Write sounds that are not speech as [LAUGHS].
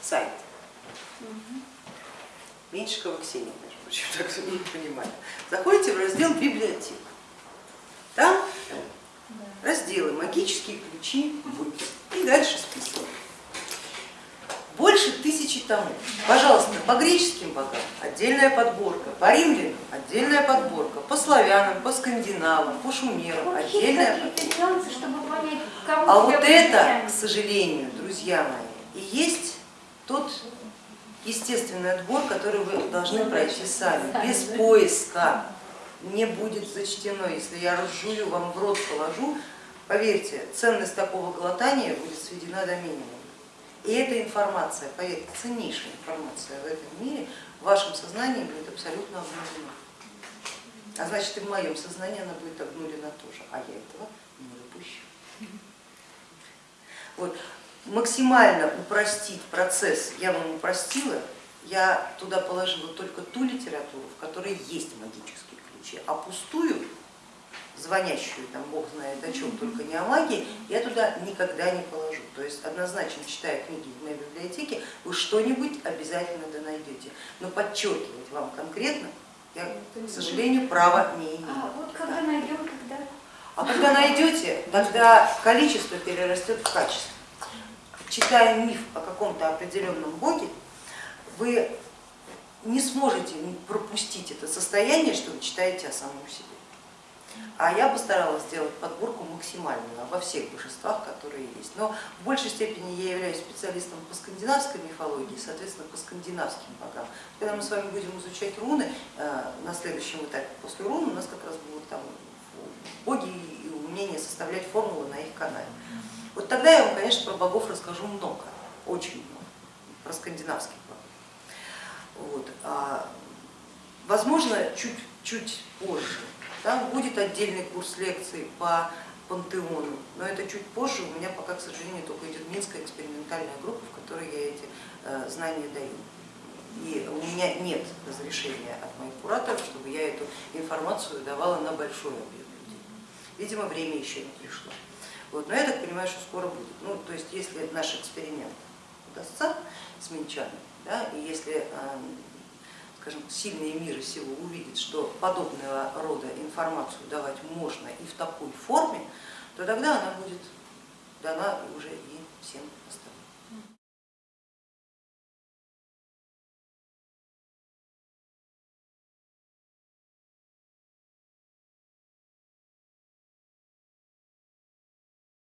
сайт. Меньшикова Ксения, между прочим, [LAUGHS] так что не понимаю. Заходите в раздел библиотек. Там разделы магические ключи. И дальше список. Больше тысячи томов. Пожалуйста, по греческим богам отдельная подборка, по римлянам отдельная подборка, по славянам, по скандинавам, по шумерам отдельная подборка. А вот это, к сожалению, друзья мои, и есть тот естественный отбор, который вы должны пройти сами, без поиска. Не будет зачтено, если я разжую, вам в рот положу, поверьте, ценность такого глотания будет сведена до минимума. И эта информация, поверьте, ценнейшая информация в этом мире в вашем сознании будет абсолютно обнулена. А значит и в моем сознании она будет обнулена тоже, а я этого не допущу. Вот. Максимально упростить процесс я вам упростила, я туда положила только ту литературу, в которой есть магические ключи, а пустую, звонящую, там бог знает о чем, только не о магии, я туда никогда не положу. То есть однозначно, читая книги в моей библиотеке, вы что-нибудь обязательно да найдете. Но подчеркивать вам конкретно я, к сожалению, права не имею. А вот когда найдем, когда? А когда найдете, тогда количество перерастет в качество. Читая миф о каком-то определенном боге, вы не сможете пропустить это состояние, что вы читаете о самом себе. А я постаралась сделать подборку максимальную во всех божествах, которые есть. Но в большей степени я являюсь специалистом по скандинавской мифологии, соответственно, по скандинавским богам. Когда мы с вами будем изучать руны, э, на следующем этапе после рун у нас как раз будут там боги и умение составлять формулы на их канале. Вот тогда я вам, конечно, про богов расскажу много, очень много, про скандинавских богов. Вот. А, возможно, чуть-чуть позже там будет отдельный курс лекций по пантеону, но это чуть позже, у меня пока, к сожалению, только идет Минская экспериментальная группа, в которой я эти э, знания даю. И у меня нет разрешения от моих кураторов, чтобы я эту информацию давала на большой объем людей. Видимо, время еще не пришло. Вот, но я так понимаю, что скоро будет. Ну, то есть, если наш эксперимент удастся с минчанами, да, и если э, скажем, сильные миры сего увидят, что подобного рода информацию давать можно и в такой форме, то тогда она будет дана уже и